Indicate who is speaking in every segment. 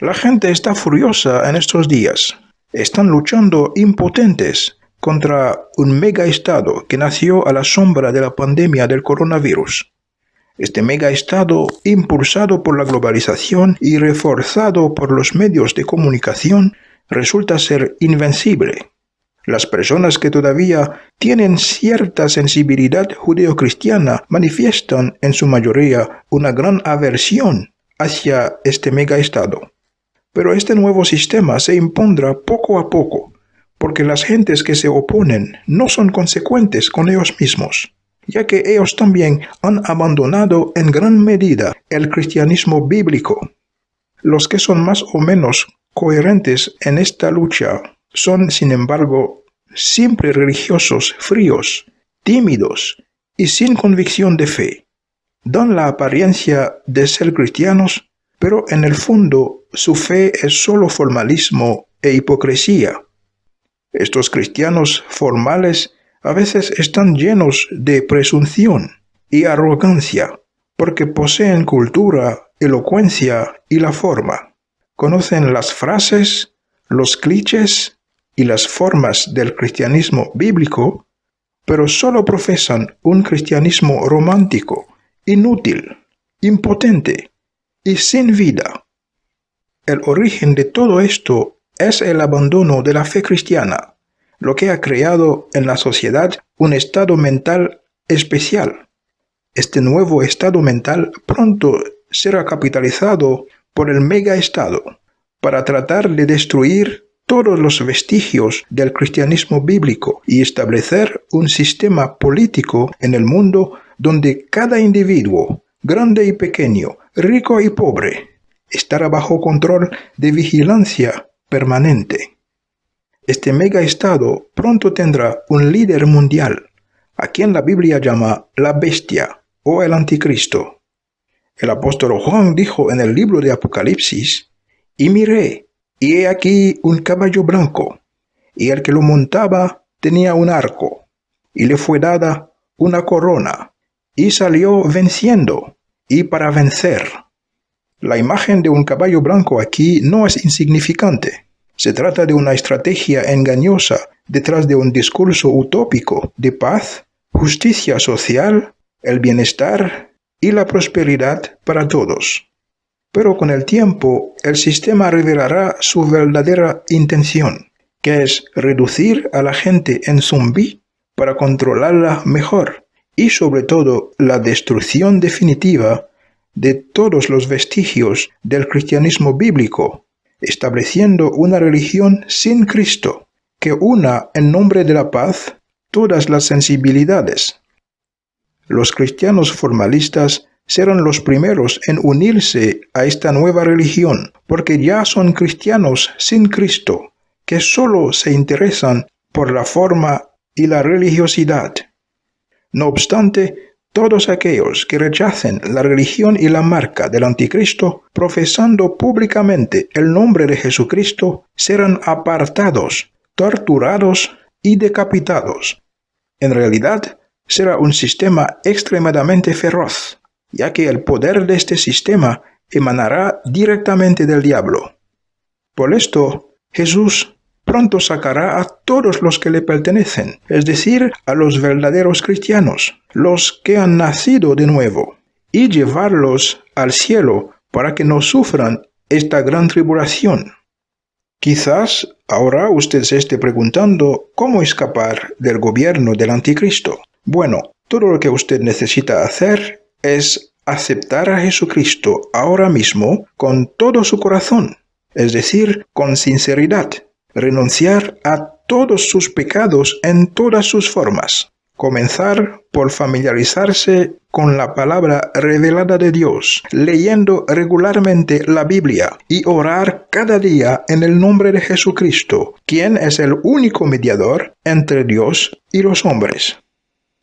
Speaker 1: La gente está furiosa en estos días. Están luchando impotentes contra un mega estado que nació a la sombra de la pandemia del coronavirus. Este mega estado, impulsado por la globalización y reforzado por los medios de comunicación, resulta ser invencible. Las personas que todavía tienen cierta sensibilidad judeocristiana manifiestan en su mayoría una gran aversión hacia este mega estado. Pero este nuevo sistema se impondrá poco a poco, porque las gentes que se oponen no son consecuentes con ellos mismos, ya que ellos también han abandonado en gran medida el cristianismo bíblico. Los que son más o menos coherentes en esta lucha son, sin embargo, siempre religiosos fríos, tímidos y sin convicción de fe. Dan la apariencia de ser cristianos, pero en el fondo su fe es solo formalismo e hipocresía. Estos cristianos formales a veces están llenos de presunción y arrogancia, porque poseen cultura, elocuencia y la forma. Conocen las frases, los clichés y las formas del cristianismo bíblico, pero solo profesan un cristianismo romántico, inútil, impotente y sin vida. El origen de todo esto es el abandono de la fe cristiana, lo que ha creado en la sociedad un estado mental especial. Este nuevo estado mental pronto será capitalizado por el mega estado para tratar de destruir todos los vestigios del cristianismo bíblico y establecer un sistema político en el mundo donde cada individuo, grande y pequeño, rico y pobre, estará bajo control de vigilancia permanente. Este mega estado pronto tendrá un líder mundial, a quien la Biblia llama la bestia o el anticristo. El apóstol Juan dijo en el libro de Apocalipsis, y miré, y he aquí un caballo blanco, y el que lo montaba tenía un arco, y le fue dada una corona, y salió venciendo, y para vencer. La imagen de un caballo blanco aquí no es insignificante. Se trata de una estrategia engañosa detrás de un discurso utópico de paz, justicia social, el bienestar y la prosperidad para todos. Pero con el tiempo el sistema revelará su verdadera intención, que es reducir a la gente en zombie para controlarla mejor y sobre todo la destrucción definitiva de todos los vestigios del cristianismo bíblico, estableciendo una religión sin Cristo, que una en nombre de la paz todas las sensibilidades. Los cristianos formalistas serán los primeros en unirse a esta nueva religión, porque ya son cristianos sin Cristo, que solo se interesan por la forma y la religiosidad. No obstante, todos aquellos que rechacen la religión y la marca del anticristo, profesando públicamente el nombre de Jesucristo, serán apartados, torturados y decapitados. En realidad, será un sistema extremadamente feroz, ya que el poder de este sistema emanará directamente del diablo. Por esto, Jesús pronto sacará a todos los que le pertenecen, es decir, a los verdaderos cristianos, los que han nacido de nuevo, y llevarlos al cielo para que no sufran esta gran tribulación. Quizás ahora usted se esté preguntando cómo escapar del gobierno del anticristo. Bueno, todo lo que usted necesita hacer es aceptar a Jesucristo ahora mismo con todo su corazón, es decir, con sinceridad, renunciar a todos sus pecados en todas sus formas. Comenzar por familiarizarse con la palabra revelada de Dios, leyendo regularmente la Biblia y orar cada día en el nombre de Jesucristo, quien es el único mediador entre Dios y los hombres.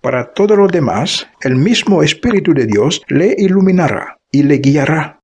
Speaker 1: Para todo lo demás, el mismo Espíritu de Dios le iluminará y le guiará.